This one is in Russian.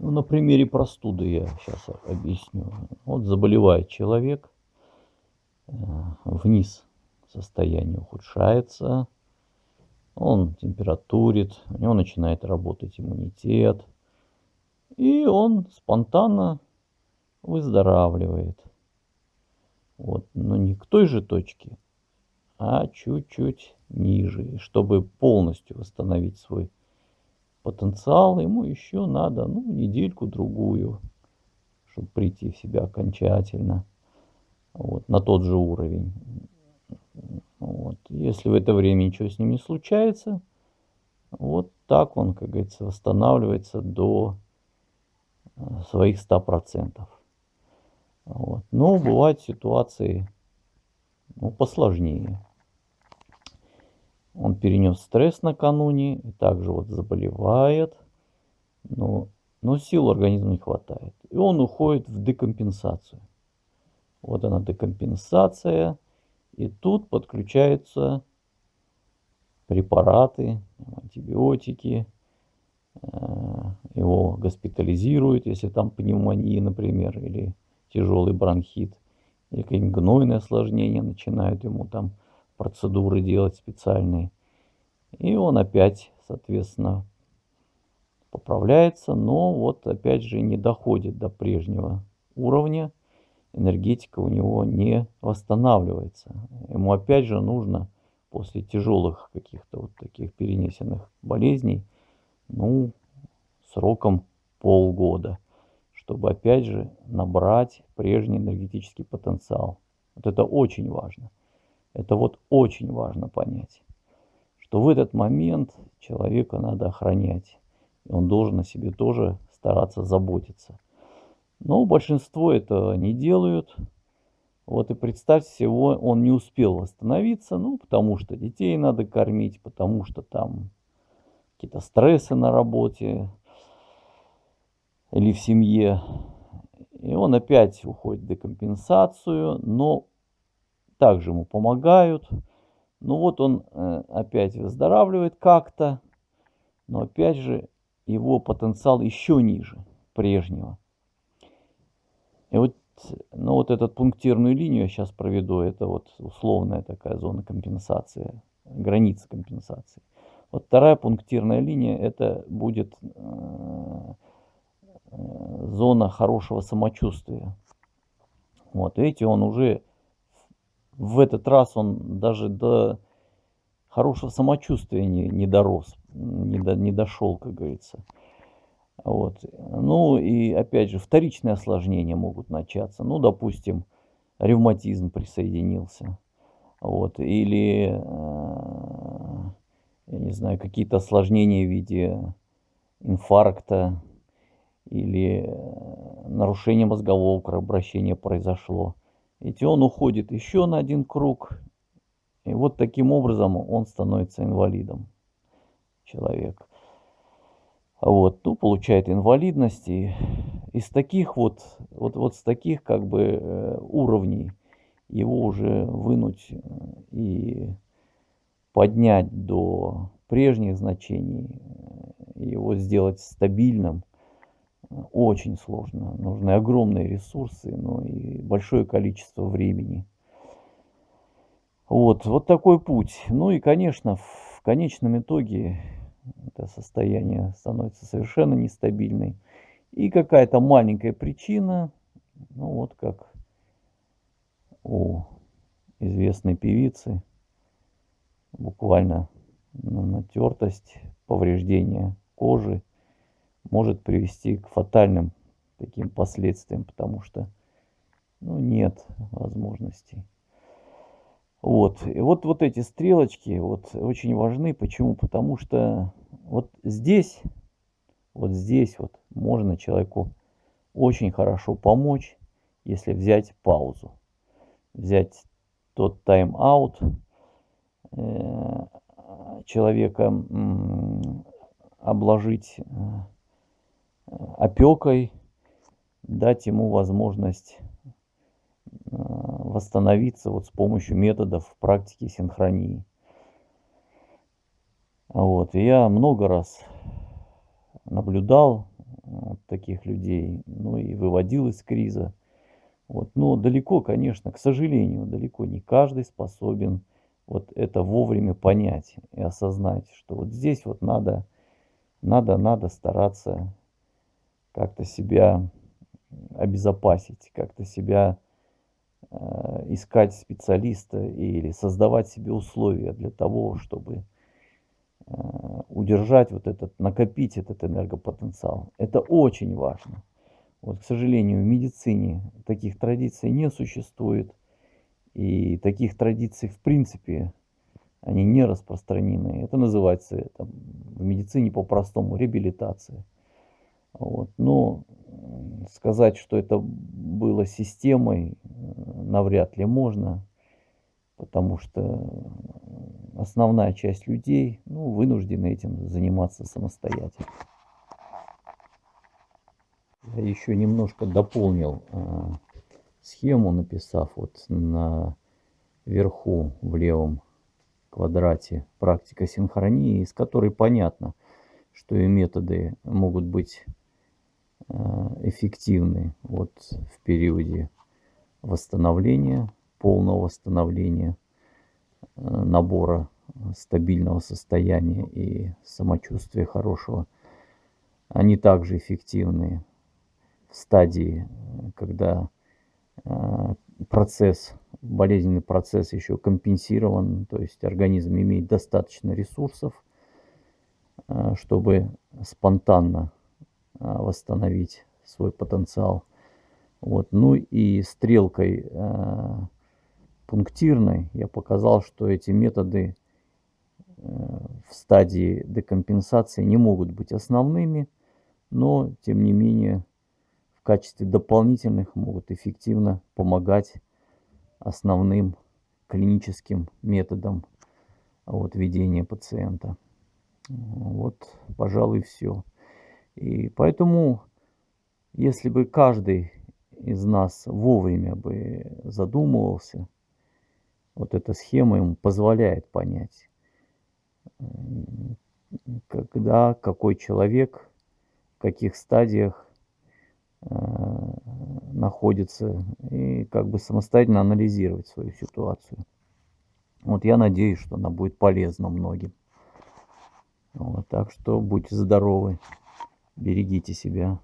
Ну, на примере простуды я сейчас объясню. Вот заболевает человек, э, вниз состояние ухудшается, он температурит, у него начинает работать иммунитет, и он спонтанно выздоравливает. Вот, но не к той же точке, а чуть-чуть ниже. чтобы полностью восстановить свой потенциал, ему еще надо, ну, недельку-другую, чтобы прийти в себя окончательно, вот, на тот же уровень. Вот. Если в это время ничего с ним не случается, вот так он, как говорится, восстанавливается до э, своих 100%. Вот. Но бывают ситуации ну, посложнее. Он перенес стресс накануне также вот заболевает, но, но сил организма не хватает. И он уходит в декомпенсацию. Вот она декомпенсация. И тут подключаются препараты, антибиотики. Э, его госпитализируют, если там пневмония, например, или тяжелый бронхит. Или какие-нибудь гнойные осложнения начинают ему там процедуры делать специальные. И он опять, соответственно, поправляется, но вот опять же не доходит до прежнего уровня. Энергетика у него не восстанавливается. Ему опять же нужно после тяжелых каких-то вот таких перенесенных болезней, ну, сроком полгода, чтобы опять же набрать прежний энергетический потенциал. Вот это очень важно. Это вот очень важно понять, что в этот момент человека надо охранять. И он должен о себе тоже стараться заботиться. Но большинство это не делают. Вот и представьте всего, он не успел восстановиться, ну, потому что детей надо кормить, потому что там какие-то стрессы на работе или в семье. И он опять уходит в декомпенсацию, но также ему помогают. Ну вот он э, опять выздоравливает как-то, но опять же его потенциал еще ниже прежнего. И вот, ну вот эту пунктирную линию я сейчас проведу, это вот условная такая зона компенсации, граница компенсации. Вот вторая пунктирная линия, это будет э, э, зона хорошего самочувствия. Вот, видите, он уже в этот раз он даже до хорошего самочувствия не, не дорос, не, до, не дошел, как говорится. Вот. Ну и опять же вторичные осложнения могут начаться. Ну, допустим, ревматизм присоединился. Вот. Или, э, я не знаю, какие-то осложнения в виде инфаркта или э, нарушение мозгового кровообращения произошло. Ведь он уходит еще на один круг, и вот таким образом он становится инвалидом, человек. Вот, ну, получает инвалидность, и из таких вот, вот, вот с таких как бы э, уровней его уже вынуть э, и поднять до прежних значений, э, его сделать стабильным – очень сложно. Нужны огромные ресурсы, ну и большое количество времени. Вот, вот такой путь. Ну и, конечно, в конечном итоге это состояние становится совершенно нестабильной. И какая-то маленькая причина, ну вот как у известной певицы, буквально натертость, повреждение кожи, может привести к фатальным таким последствиям, потому что ну, нет возможностей. Вот. И вот, вот эти стрелочки вот, очень важны. Почему? Потому что вот здесь, вот здесь вот можно человеку очень хорошо помочь, если взять паузу. Взять тот тайм-аут э, человека, обложить э, опекой, дать ему возможность э, восстановиться вот с помощью методов практики синхронии. Вот. И я много раз наблюдал вот таких людей, ну и выводил из криза. Вот. Но далеко, конечно, к сожалению, далеко не каждый способен вот это вовремя понять и осознать, что вот здесь вот надо, надо, надо стараться как-то себя обезопасить, как-то себя э, искать специалиста или создавать себе условия для того, чтобы э, удержать вот этот, накопить этот энергопотенциал. Это очень важно. Вот, к сожалению, в медицине таких традиций не существует. И таких традиций, в принципе, они не распространены. Это называется там, в медицине по-простому реабилитация. Вот. Но сказать, что это было системой, навряд ли можно, потому что основная часть людей ну, вынуждены этим заниматься самостоятельно. Я еще немножко дополнил э, схему, написав вот на верху в левом квадрате практика синхронии, из которой понятно, что и методы могут быть э, эффективны вот в периоде восстановления, полного восстановления, э, набора стабильного состояния и самочувствия хорошего. Они также эффективны в стадии, когда э, процесс, болезненный процесс еще компенсирован, то есть организм имеет достаточно ресурсов, э, чтобы спонтанно э, восстановить свой потенциал. Вот. Ну и стрелкой пунктирной я показал, что эти методы в стадии декомпенсации не могут быть основными, но тем не менее в качестве дополнительных могут эффективно помогать основным клиническим методам вот, ведения пациента. Вот, пожалуй, все. И поэтому, если бы каждый из нас вовремя бы задумывался, вот эта схема ему позволяет понять, когда какой человек, в каких стадиях Э, находится и как бы самостоятельно анализировать свою ситуацию. Вот я надеюсь, что она будет полезна многим. Вот, так что будьте здоровы, берегите себя.